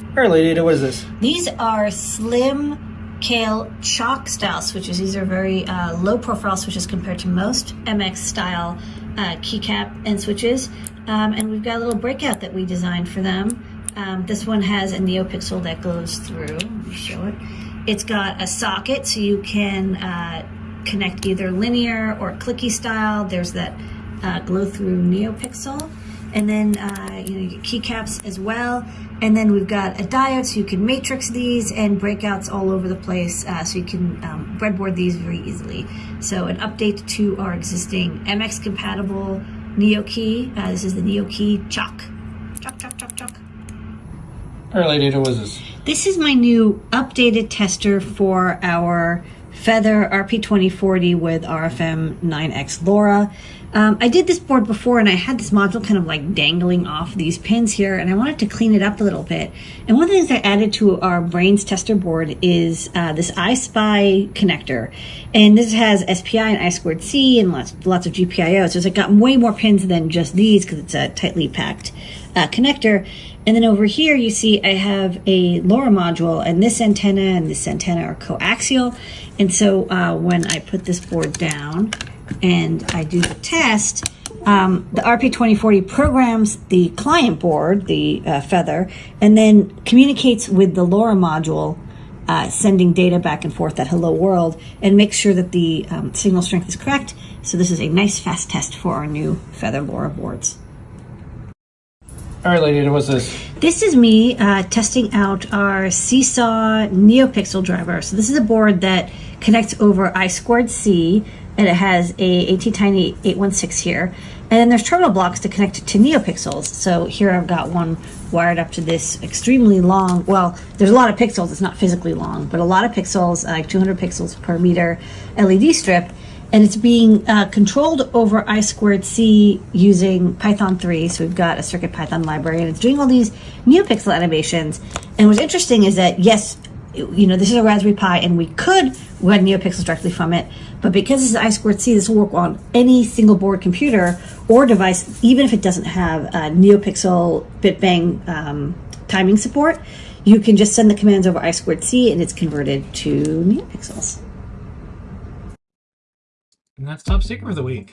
All right, Lady what is this? These are slim Kailh Choc style switches. These are very uh, low profile switches compared to most MX style uh, keycap and switches. Um, and we've got a little breakout that we designed for them. Um, this one has a NeoPixel that goes through. Let me show it. It's got a socket so you can uh, connect either linear or clicky style. There's that uh, glow through NeoPixel. And then uh, you know, you keycaps as well. And then we've got a diode so you can matrix these and breakouts all over the place uh, so you can um, breadboard these very easily. So an update to our existing MX compatible Neo key. Uh, this is the Neo key Choc. Chalk, chalk, chalk, chalk. All right, what is this? This is my new updated tester for our Feather RP2040 with RFM 9X LoRa. Um, I did this board before and I had this module kind of like dangling off these pins here and I wanted to clean it up a little bit. And one of the things I added to our Brains tester board is uh, this iSpy connector. And this has SPI and I squared C and lots, lots of GPIO. So it's got way more pins than just these because it's a tightly packed uh, connector. And then over here, you see I have a LoRa module, and this antenna and this antenna are coaxial. And so uh, when I put this board down and I do the test, um, the RP2040 programs the client board, the uh, Feather, and then communicates with the LoRa module, uh, sending data back and forth at hello world, and makes sure that the um, signal strength is correct. So this is a nice fast test for our new Feather LoRa boards. All right, Lady what's this? This is me uh, testing out our Seesaw NeoPixel driver. So this is a board that connects over I squared C, and it has a ATtiny 816 here. And then there's terminal blocks to connect to NeoPixels. So here I've got one wired up to this extremely long, well, there's a lot of pixels, it's not physically long, but a lot of pixels, like 200 pixels per meter LED strip and it's being uh, controlled over I squared C using Python 3. So we've got a Circuit Python library, and it's doing all these NeoPixel animations. And what's interesting is that yes, you know this is a Raspberry Pi, and we could run NeoPixels directly from it, but because this is I squared C, this will work on any single board computer or device, even if it doesn't have a NeoPixel BitBang um, timing support. You can just send the commands over I squared C, and it's converted to NeoPixels. And that's top secret of the week.